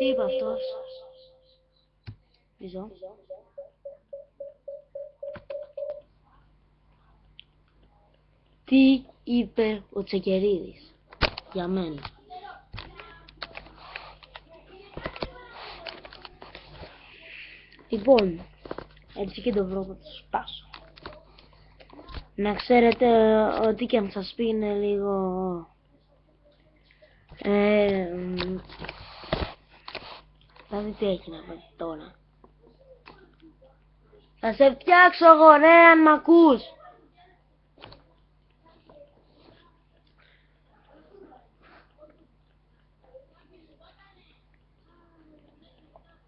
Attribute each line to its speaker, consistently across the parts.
Speaker 1: Τι είπε αυτός. Πίσω. Τι είπε ο Τσεκερίδης για μένα; Λοιπόν, έτσι και το βρω θα το σπάσω. Να ξέρετε ότι και αν σας πει είναι λίγο... Ε, μ, θα δεις τι έχει να πει τώρα. Θα σε φτιάξω εγώ ρε αν μ' ακούς.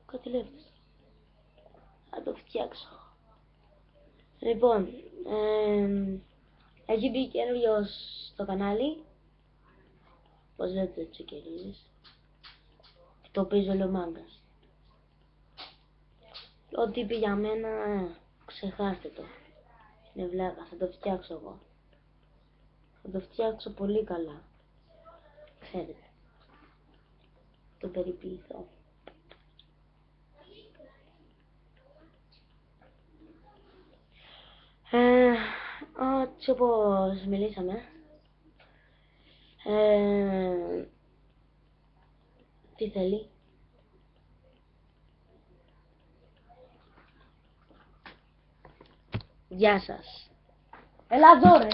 Speaker 1: Κάτι λέει. Θα το φτιάξω. Λοιπόν, ε, έχει μπει καινούριος στο κανάλι. Πώς λέτε τσεκερίδης. Το παίζω λομάγκας. Ό,τι είπε για μένα, ε, ξεχάστε το. Είναι βλάκα, θα το φτιάξω εγώ. Θα το φτιάξω πολύ καλά. Ξέρετε. Το περιποιηθώ. Ε, έτσι όπως μιλήσαμε. Ε, τι θέλει; Γεια σας. Έλα εδώ ρε.